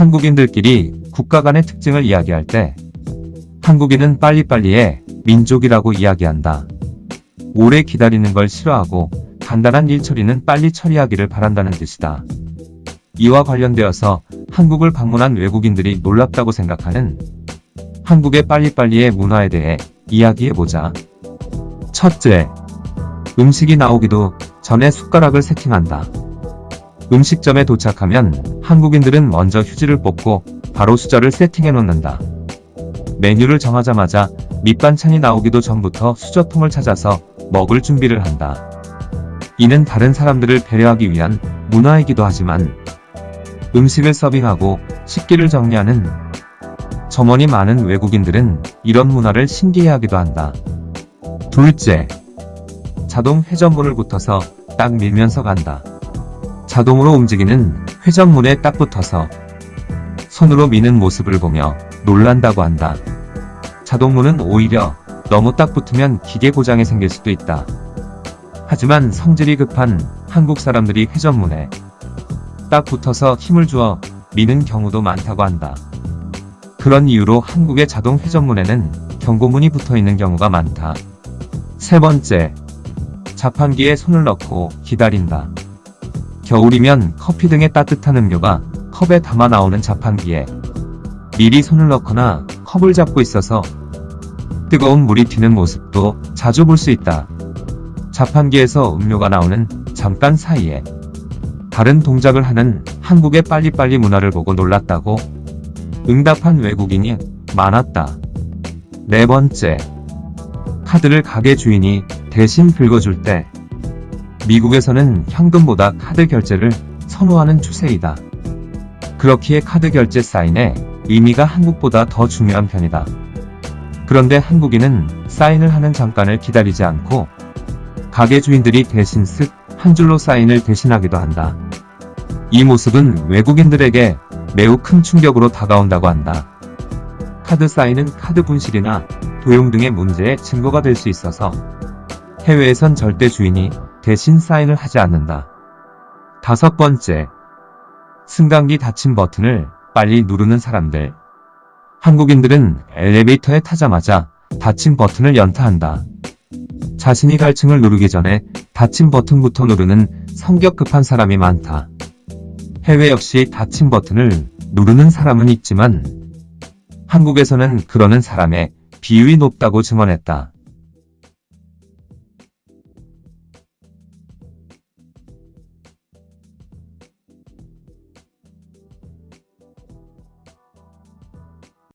한국인들끼리 국가 간의 특징을 이야기할 때 한국인은 빨리빨리의 민족이라고 이야기한다. 오래 기다리는 걸 싫어하고 간단한 일 처리는 빨리 처리하기를 바란다는 뜻이다. 이와 관련되어서 한국을 방문한 외국인들이 놀랍다고 생각하는 한국의 빨리빨리의 문화에 대해 이야기해보자. 첫째, 음식이 나오기도 전에 숟가락을 세팅한다. 음식점에 도착하면 한국인들은 먼저 휴지를 뽑고 바로 수저를 세팅해 놓는다. 메뉴를 정하자마자 밑반찬이 나오기도 전부터 수저통을 찾아서 먹을 준비를 한다. 이는 다른 사람들을 배려하기 위한 문화이기도 하지만 음식을 서빙하고 식기를 정리하는 점원이 많은 외국인들은 이런 문화를 신기해하기도 한다. 둘째, 자동 회전문을 붙어서 딱 밀면서 간다. 자동으로 움직이는 회전문에 딱 붙어서 손으로 미는 모습을 보며 놀란다고 한다. 자동문은 오히려 너무 딱 붙으면 기계 고장이 생길 수도 있다. 하지만 성질이 급한 한국 사람들이 회전문에 딱 붙어서 힘을 주어 미는 경우도 많다고 한다. 그런 이유로 한국의 자동 회전문에는 경고문이 붙어 있는 경우가 많다. 세 번째, 자판기에 손을 넣고 기다린다. 겨울이면 커피 등의 따뜻한 음료가 컵에 담아 나오는 자판기에 미리 손을 넣거나 컵을 잡고 있어서 뜨거운 물이 튀는 모습도 자주 볼 수 있다. 자판기에서 음료가 나오는 잠깐 사이에 다른 동작을 하는 한국의 빨리빨리 문화를 보고 놀랐다고 응답한 외국인이 많았다. 네 번째, 카드를 가게 주인이 대신 긁어줄 때 미국에서는 현금보다 카드 결제를 선호하는 추세이다. 그렇기에 카드 결제 사인의 의미가 한국보다 더 중요한 편이다. 그런데 한국인은 사인을 하는 잠깐을 기다리지 않고 가게 주인들이 대신 쓱 한 줄로 사인을 대신하기도 한다. 이 모습은 외국인들에게 매우 큰 충격으로 다가온다고 한다. 카드 사인은 카드 분실이나 도용 등의 문제의 증거가 될 수 있어서 해외에선 절대 주인이 대신 사인을 하지 않는다. 다섯 번째, 승강기 닫힌 버튼을 빨리 누르는 사람들. 한국인들은 엘리베이터에 타자마자 닫힌 버튼을 연타한다. 자신이 갈 층을 누르기 전에 닫힌 버튼부터 누르는 성격 급한 사람이 많다. 해외 역시 닫힌 버튼을 누르는 사람은 있지만 한국에서는 그러는 사람의 비율이 높다고 증언했다.